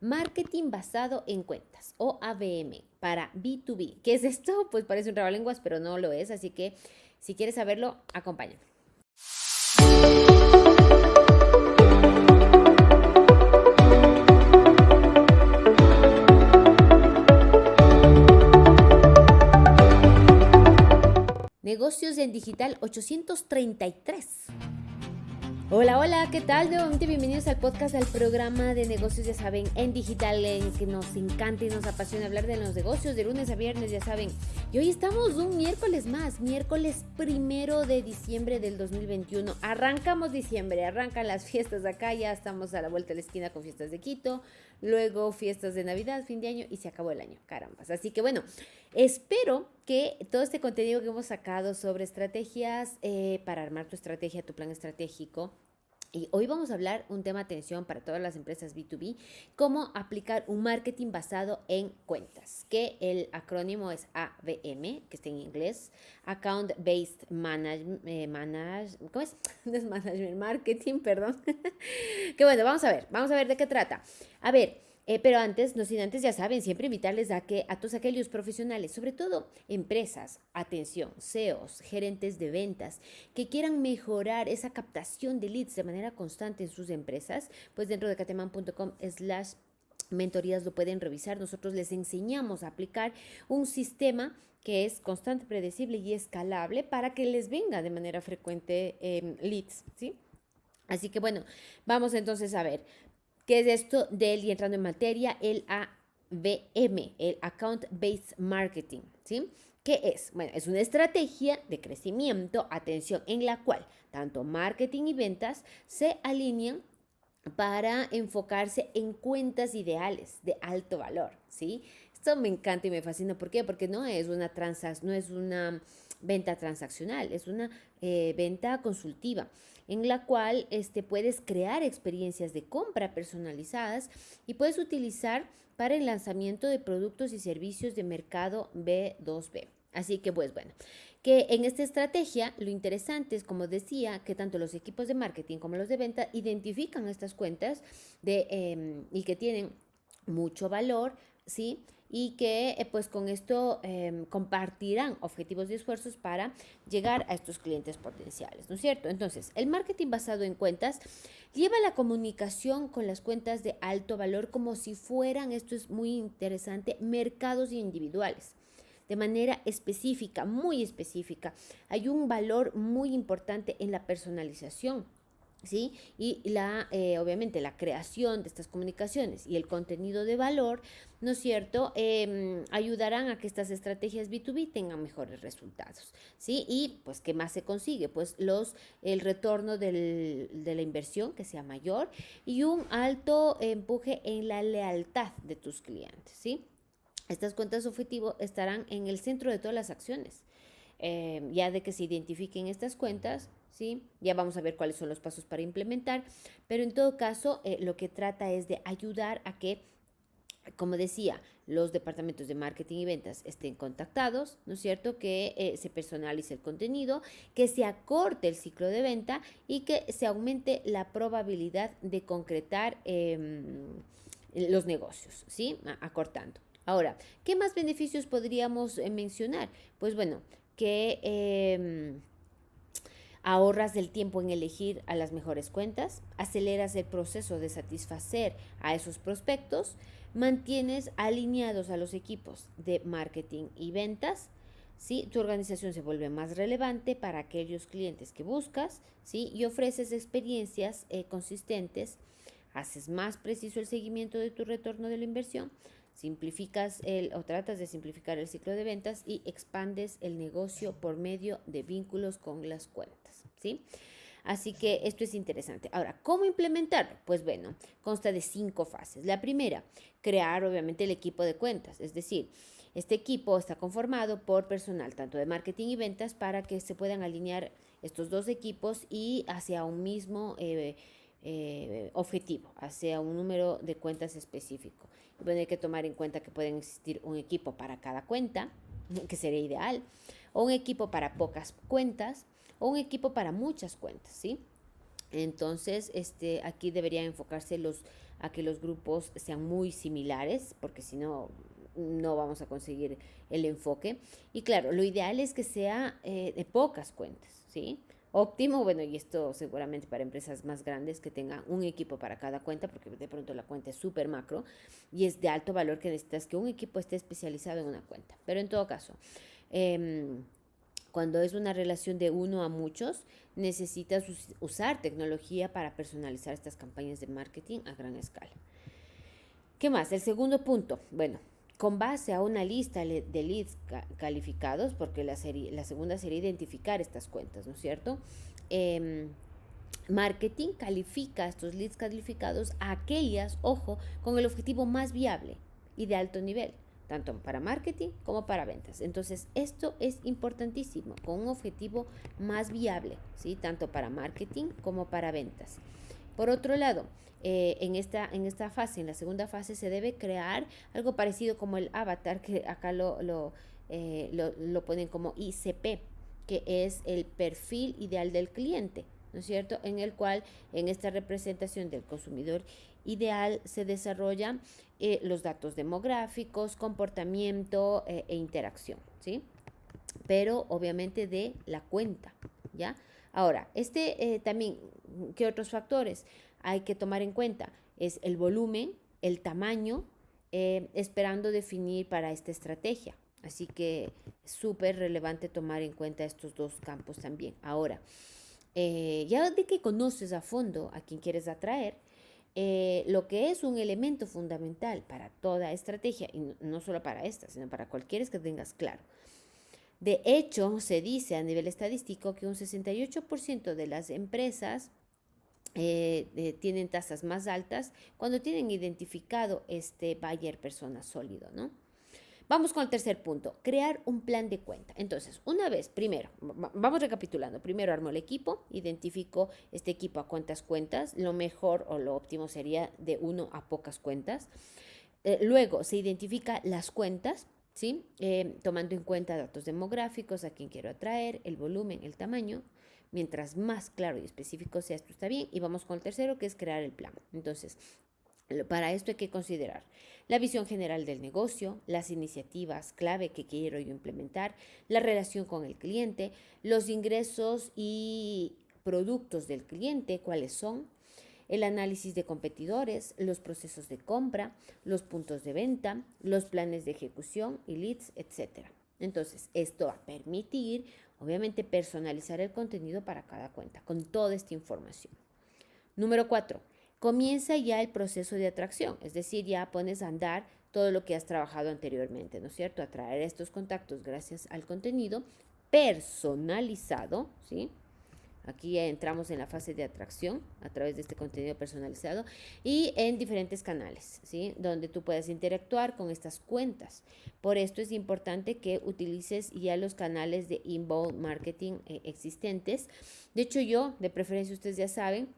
Marketing basado en cuentas o ABM para B2B. ¿Qué es esto? Pues parece un lenguas, pero no lo es. Así que si quieres saberlo, acompáñame. Negocios en Digital 833. Hola, hola, ¿qué tal? Nuevamente bienvenidos al podcast del programa de negocios, ya saben, en digital, en que nos encanta y nos apasiona hablar de los negocios de lunes a viernes, ya saben. Y hoy estamos un miércoles más, miércoles primero de diciembre del 2021. Arrancamos diciembre, arrancan las fiestas acá, ya estamos a la vuelta de la esquina con fiestas de Quito, luego fiestas de Navidad, fin de año y se acabó el año, carambas. Así que bueno, espero que todo este contenido que hemos sacado sobre estrategias eh, para armar tu estrategia, tu plan estratégico, y hoy vamos a hablar un tema atención para todas las empresas B2B, cómo aplicar un marketing basado en cuentas, que el acrónimo es ABM, que está en inglés, Account Based Management, eh, ¿cómo es? Management Marketing, perdón. que bueno, vamos a ver, vamos a ver de qué trata. A ver, eh, pero antes, no sin antes, ya saben, siempre invitarles a que a todos aquellos profesionales, sobre todo empresas, atención, CEOs, gerentes de ventas, que quieran mejorar esa captación de leads de manera constante en sus empresas, pues dentro de cateman.com slash mentorías lo pueden revisar. Nosotros les enseñamos a aplicar un sistema que es constante, predecible y escalable para que les venga de manera frecuente em, leads, ¿sí? Así que bueno, vamos entonces a ver. ¿Qué es esto del, y entrando en materia, el ABM, el Account Based Marketing? ¿Sí? ¿Qué es? Bueno, es una estrategia de crecimiento, atención, en la cual tanto marketing y ventas se alinean para enfocarse en cuentas ideales de alto valor, ¿sí? Esto me encanta y me fascina. ¿Por qué? Porque no es una no es una venta transaccional, es una eh, venta consultiva en la cual este, puedes crear experiencias de compra personalizadas y puedes utilizar para el lanzamiento de productos y servicios de mercado B2B. Así que pues bueno, que en esta estrategia lo interesante es, como decía, que tanto los equipos de marketing como los de venta identifican estas cuentas de, em, y que tienen mucho valor, ¿sí? Y que eh, pues con esto em, compartirán objetivos y esfuerzos para llegar a estos clientes potenciales, ¿no es cierto? Entonces, el marketing basado en cuentas lleva la comunicación con las cuentas de alto valor como si fueran, esto es muy interesante, mercados individuales de manera específica, muy específica. Hay un valor muy importante en la personalización ¿sí? Y la, eh, obviamente la creación de estas comunicaciones y el contenido de valor, ¿no es cierto?, em, ayudarán a que estas estrategias B2B tengan mejores resultados, ¿sí? Y pues, ¿qué más se consigue? Pues los, el retorno del, de la inversión que sea mayor y un alto empuje en la lealtad de tus clientes, ¿sí? Estas cuentas objetivo estarán en el centro de todas las acciones. Em, ya de que se identifiquen estas cuentas, ¿sí? Ya vamos a ver cuáles son los pasos para implementar, pero en todo caso eh, lo que trata es de ayudar a que, como decía, los departamentos de marketing y ventas estén contactados, ¿no es cierto? Que eh, se personalice el contenido, que se acorte el ciclo de venta y que se aumente la probabilidad de concretar em, los negocios, ¿sí? Acortando. Ahora, ¿qué más beneficios podríamos eh, mencionar? Pues bueno, que em, ahorras el tiempo en elegir a las mejores cuentas, aceleras el proceso de satisfacer a esos prospectos, mantienes alineados a los equipos de marketing y ventas, ¿sí? tu organización se vuelve más relevante para aquellos clientes que buscas ¿sí? y ofreces experiencias eh, consistentes, haces más preciso el seguimiento de tu retorno de la inversión, simplificas el o tratas de simplificar el ciclo de ventas y expandes el negocio por medio de vínculos con las cuentas, ¿sí? Así que esto es interesante. Ahora, ¿cómo implementarlo? Pues bueno, consta de cinco fases. La primera, crear obviamente el equipo de cuentas, es decir, este equipo está conformado por personal tanto de marketing y ventas para que se puedan alinear estos dos equipos y hacia un mismo eh, eh, objetivo, hacia un número de cuentas específico. Bueno, hay que tomar en cuenta que pueden existir un equipo para cada cuenta, que sería ideal, o un equipo para pocas cuentas, o un equipo para muchas cuentas, ¿sí? Entonces, este, aquí deberían enfocarse los a que los grupos sean muy similares, porque si no, no vamos a conseguir el enfoque. Y claro, lo ideal es que sea eh, de pocas cuentas, ¿sí? Óptimo, bueno, y esto seguramente para empresas más grandes que tengan un equipo para cada cuenta, porque de pronto la cuenta es súper macro y es de alto valor que necesitas que un equipo esté especializado en una cuenta. Pero en todo caso, em, cuando es una relación de uno a muchos, necesitas usar tecnología para personalizar estas campañas de marketing a gran escala. ¿Qué más? El segundo punto. Bueno, con base a una lista de leads calificados, porque la, serie, la segunda sería identificar estas cuentas, ¿no es cierto? Em, marketing califica estos leads calificados a aquellas, ojo, con el objetivo más viable y de alto nivel, tanto para marketing como para ventas. Entonces, esto es importantísimo, con un objetivo más viable, ¿sí? Tanto para marketing como para ventas. Por otro lado, eh, en, esta, en esta fase, en la segunda fase, se debe crear algo parecido como el avatar, que acá lo, lo, eh, lo, ponen como ICP, que es el perfil ideal del cliente, ¿no es cierto? En el cual, en esta representación del consumidor ideal, se desarrollan eh, los datos demográficos, comportamiento e interacción, ¿sí? Pero obviamente de la cuenta, ¿ya? Ahora, este también, ¿qué otros factores? hay que tomar en cuenta es el volumen, el tamaño, eh, esperando definir para esta estrategia. Así que súper relevante tomar en cuenta estos dos campos también. Ahora, eh, ya de que conoces a fondo a quien quieres atraer, eh, lo que es un elemento fundamental para toda estrategia, y no, solo para esta, sino para cualquiera que tengas claro. De hecho, se dice a nivel estadístico que un 68% de las empresas eh, tienen tasas más altas cuando tienen identificado este buyer persona sólido, ¿no? Vamos con el tercer punto, crear un plan de cuenta. Entonces, una vez, primero, vamos recapitulando. Primero armo el equipo, identifico este equipo a cuántas cuentas. Lo mejor o lo óptimo sería de uno a pocas cuentas. Eh, luego se identifica las cuentas, ¿sí? Eh, tomando en cuenta datos demográficos, a quién quiero atraer, el volumen, el tamaño. Mientras más claro y específico sea esto está bien. Y vamos con el tercero, que es crear el plan. Entonces, para esto hay que considerar la visión general del negocio, las iniciativas clave que quiero yo implementar, la relación con el cliente, los ingresos y productos del cliente, cuáles son, el análisis de competidores, los procesos de compra, los puntos de venta, los planes de ejecución y leads, etc. Entonces, esto va a permitir Obviamente personalizar el contenido para cada cuenta con toda esta información. Número cuatro, comienza ya el proceso de atracción, es decir, ya pones a andar todo lo que has trabajado anteriormente, ¿no es cierto? Atraer estos contactos gracias al contenido personalizado, ¿sí? Aquí ya entramos en la fase de atracción a través de este contenido personalizado y en diferentes canales, ¿sí? Donde tú puedes interactuar con estas cuentas. Por esto es importante que utilices ya los canales de inbound marketing eh, existentes. De hecho, yo, de preferencia, ustedes ya saben,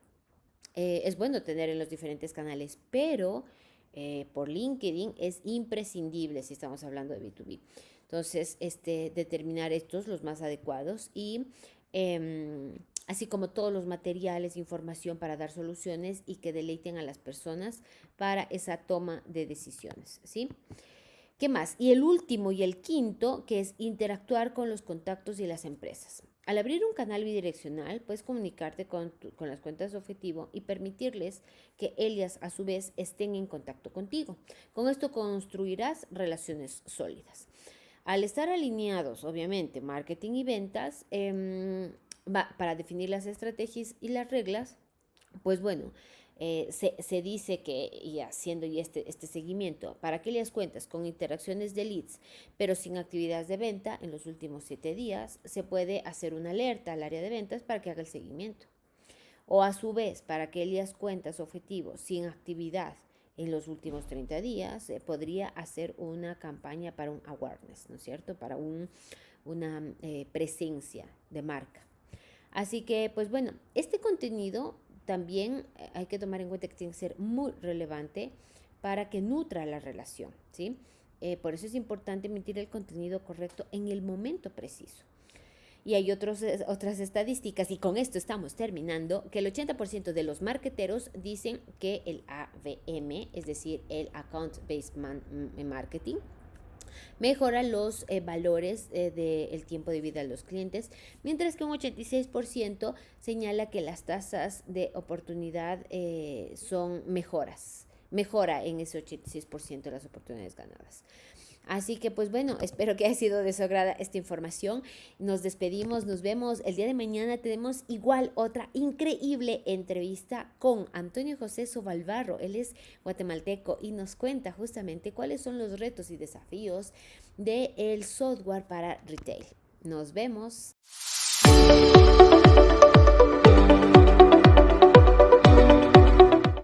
eh, es bueno tener en los diferentes canales, pero eh, por LinkedIn es imprescindible si estamos hablando de B2B. Entonces, este, determinar estos, los más adecuados y em, así como todos los materiales, información para dar soluciones y que deleiten a las personas para esa toma de decisiones, ¿sí? ¿Qué más? Y el último y el quinto, que es interactuar con los contactos y las empresas. Al abrir un canal bidireccional, puedes comunicarte con, con, las cuentas de objetivo y permitirles que ellas a su vez estén en contacto contigo. Con esto construirás relaciones sólidas. Al estar alineados, obviamente, marketing y ventas, eh, para definir las estrategias y las reglas, pues bueno, eh, se, dice que, y haciendo y este, este seguimiento, para aquellas cuentas con interacciones de leads, pero sin actividades de venta en los últimos siete días, se puede hacer una alerta al área de ventas para que haga el seguimiento. O a su vez, para aquellas cuentas objetivos sin actividad en los últimos 30 días, se podría hacer una campaña para un awareness, ¿no es cierto? Para un, una eh, presencia de marca. Así que, pues bueno, este contenido también eh, hay que tomar en cuenta que tiene que ser muy relevante para que nutra la relación, ¿sí? Eh, por eso es importante emitir el contenido correcto en el momento preciso. Y hay otros, otras estadísticas, y con esto estamos terminando, que el 80% de los marketeros dicen que el ABM, es decir, el Account Based mm, Marketing, mejora los eh, valores eh, del tiempo de vida de los clientes, mientras que un 86% señala que las tasas de oportunidad eh, son mejoras, mejora en ese 86% de las oportunidades ganadas. Así que pues bueno, espero que haya sido de su agrada esta información. Nos despedimos, nos vemos el día de mañana. Tenemos igual otra increíble entrevista con Antonio José Sobalbarro. Él es guatemalteco y nos cuenta justamente cuáles son los retos y desafíos del el software para retail. Nos vemos.